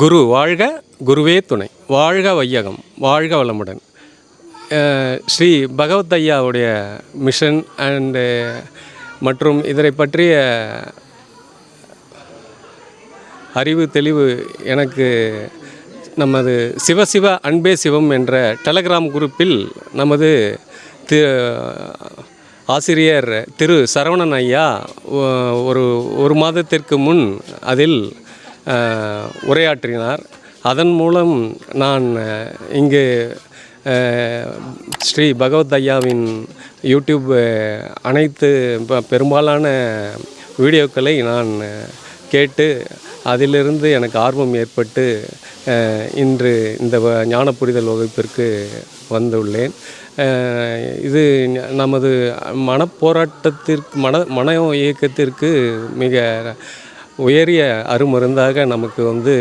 குரு வாழ்க குருவே துணை. வாழ்க வையகம் வாழ்க வளமுடன். ஸ்ரீ பகவத் ஐயாவுடைய மிஷன் அண்டு மற்றும் இதனை பற்றிய அறிவு தெளிவு எனக்கு நமது சிவசிவ அன்பே சிவம் என்ற டெலகிராம் குரூப்பில் நமது தி ஆசிரியர் திரு சரவணன் ஐயா ஒரு ஒரு மாதத்திற்கு முன் அதில் உரையாற்றினார். அதன் மூலம் நான் இங்கு ஸ்ரீ பகவத் ஐயாவின் யூடியூப் அனைத்து பெரும்பாலான வீடியோக்களை நான் கேட்டு அதிலிருந்து எனக்கு ஆர்வம் ஏற்பட்டு இன்று இந்த வ- ஞான புரிதல் வகுப்பிற்கு வந்துள்ளேன். இது நமது மனப்போராட்டத்திற்கு மன மன இயக்கத்திற்கு மிக உயரிய அருமருந்தாக நமக்கு வந்து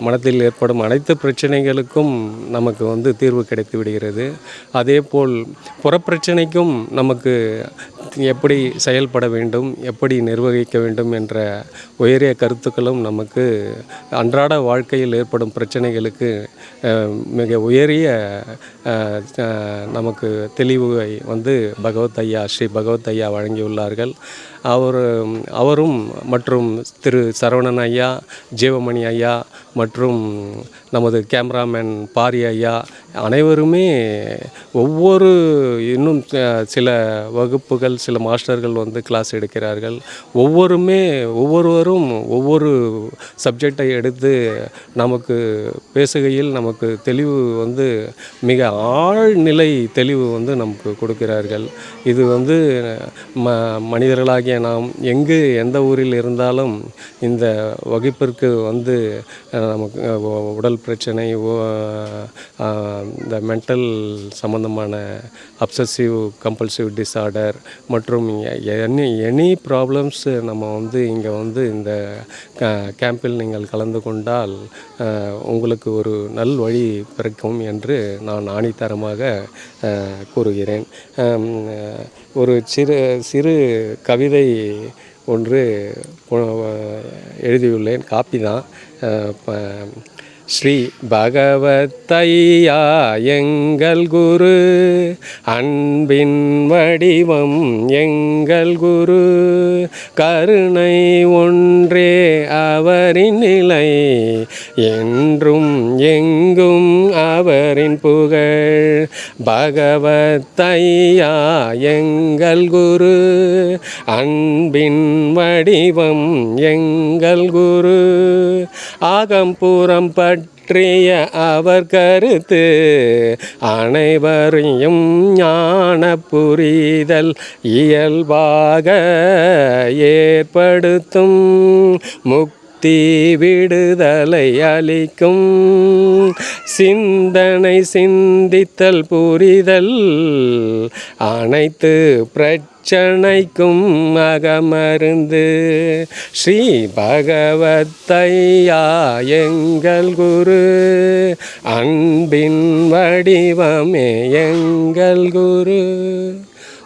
மனத்தில் ஏற்படும் அனைத்து பிரச்சனைகளுக்கும் நமக்கு வந்து தீர்வு கிடைத்து விடுகிறது. அதே போல் புறப்பிரச்சனைக்கும் நமக்கு எப்படி செயல்பட வேண்டும் எப்படி நிர்வகிக்க வேண்டும் என்ற உயரிய கருத்துக்களும் நமக்கு அன்றாட வாழ்க்கையில் ஏற்படும் பிரச்சனைகளுக்கு மிக உயரிய நமக்கு தெளிவை வந்து பகவத் ஐயா ஸ்ரீ பகவத் ஐயா வழங்கியுள்ளார்கள். அவர் அவரும் மற்றும் திரு சரவணன் ஐயா ஜீவமணி ஐயா மற்றும் நமது கேமராமேன் பாரி ஐயா அனைவருமே ஒவ்வொரு இன்னும் சில வகுப்புகள் சில மாஸ்டர்கள் வந்து கிளாஸ் எடுக்கிறார்கள். ஒவ்வொருமே ஒவ்வொருவரும் ஒவ்வொரு சப்ஜெக்டை எடுத்து நமக்கு பேசுகையில் நமக்கு தெளிவு வந்து மிக ஆழ்நிலை தெளிவு வந்து நமக்கு கொடுக்கிறார்கள். இது வந்து ம மனிதர்களாகிய நாம் எங்கு எந்த ஊரில் இருந்தாலும் இந்த வகுப்பிற்கு வந்து நமக்கு உடல் பிரச்சனை இந்த மென்டல் சம்மந்தமான அப்சசிவ் கம்பல்சிவ் டிஸார்டர் மற்றும் எனி எனி ப்ராப்ளம்ஸ் நம்ம வந்து இங்கே வந்து இந்த கேம்பில் நீங்கள் கலந்து கொண்டால் உங்களுக்கு ஒரு நல் வழி பிறக்கும் என்று நான் ஆணித்தரமாக கூறுகிறேன். ஒரு சிறு சிறு கவிதை ஒன்று எழுதியுள்ளேன். காப்பி தான். இப்போ ஸ்ரீ பகவத்தையா எங்கள் குரு அன்பின் வடிவம் எங்கள் குரு. கருணை ஒன்றே அவரின் நிலை என்றும் எங்கும் அவரின் புகழ். பகவத்தையா எங்கள் குரு அன்பின் வடிவம் எங்கள் குரு. ஆகம்பூரம் பற்றிய அவர் கருத்து அனைவரையும் ஞான புரிதல் இயல்பாக ஏற்படுத்தும். முக்தி விடுதலை அளிக்கும். சிந்தனை சிந்தித்தல் புரிதல் அனைத்து பிரச்சனைக்கும் அகமருந்து. ஸ்ரீ பகவத்தையா எங்கள் குரு. அன்பின் வடிவமே எங்கள் குரு.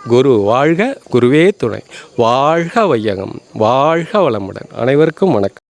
குரு வாழ்க குருவே துணை. வாழ்க வையகம். வாழ்க வளமுடன். அனைவருக்கும் வணக்கம்.